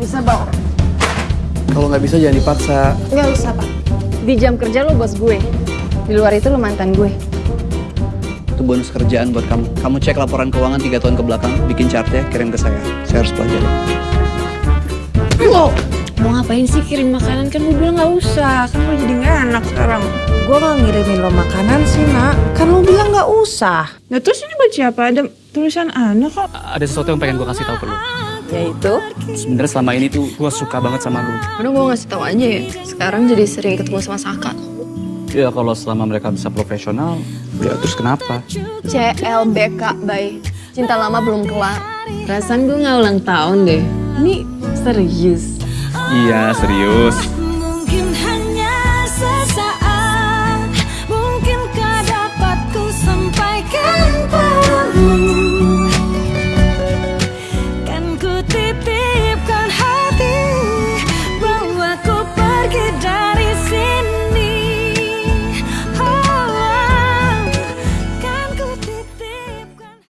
Bisa, Bang. Kalau nggak bisa jangan dipaksa. Nggak usah, Pak. Di jam kerja lo bos gue. Di luar itu lo mantan gue. Itu bonus kerjaan buat kamu. Kamu cek laporan keuangan tiga tahun ke belakang, bikin chartnya, kirim ke saya. Saya harus pelajari. Lo mau ngapain sih kirim makanan? Kan gue bilang nggak usah. Kan lo jadi nggak enak sekarang. Gue gak ngirimin lo makanan sih, nak. Kan lo bilang gak usah. Nah terus ini buat siapa? Ada tulisan Ana kok. Ada sesuatu yang pengen gue kasih tahu ke lu. Yaitu? Sebenarnya selama ini tuh gue suka banget sama lu. Udah gue ngasih tahu aja ya. Sekarang jadi sering ketemu sama Saka. Ya kalau selama mereka bisa profesional, ya terus kenapa? CLBK, bay. Cinta lama belum kelar. Perasaan gue nggak ulang tahun deh. Ini serius. Iya serius. be